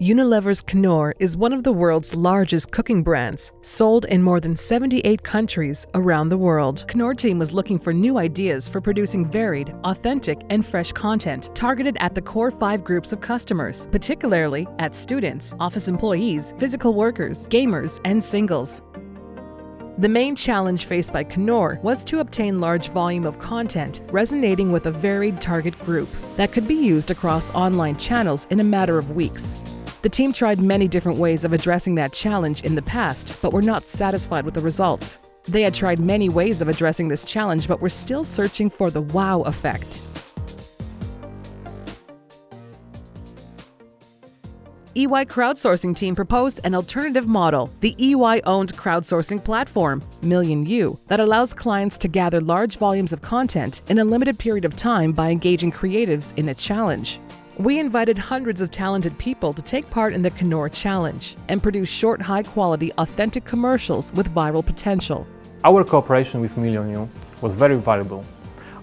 Unilever's Knorr is one of the world's largest cooking brands, sold in more than 78 countries around the world. Knorr team was looking for new ideas for producing varied, authentic, and fresh content targeted at the core five groups of customers, particularly at students, office employees, physical workers, gamers, and singles. The main challenge faced by Knorr was to obtain large volume of content resonating with a varied target group that could be used across online channels in a matter of weeks. The team tried many different ways of addressing that challenge in the past, but were not satisfied with the results. They had tried many ways of addressing this challenge, but were still searching for the wow effect. EY crowdsourcing team proposed an alternative model, the EY-owned crowdsourcing platform, Million U, that allows clients to gather large volumes of content in a limited period of time by engaging creatives in a challenge. We invited hundreds of talented people to take part in the Knorr Challenge and produce short, high-quality, authentic commercials with viral potential. Our cooperation with Million was very valuable.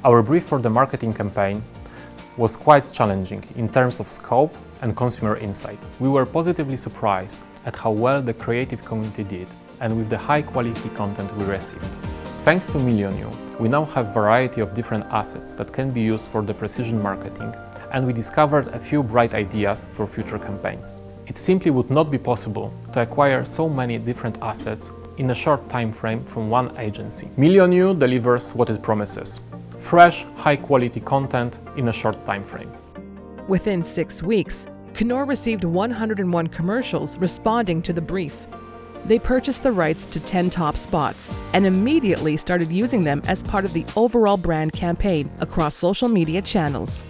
Our brief for the marketing campaign was quite challenging in terms of scope and consumer insight. We were positively surprised at how well the creative community did and with the high-quality content we received. Thanks to Million we now have a variety of different assets that can be used for the precision marketing and we discovered a few bright ideas for future campaigns. It simply would not be possible to acquire so many different assets in a short time frame from one agency. Million delivers what it promises. Fresh, high-quality content in a short time frame. Within six weeks, Knorr received 101 commercials responding to the brief. They purchased the rights to 10 top spots and immediately started using them as part of the overall brand campaign across social media channels.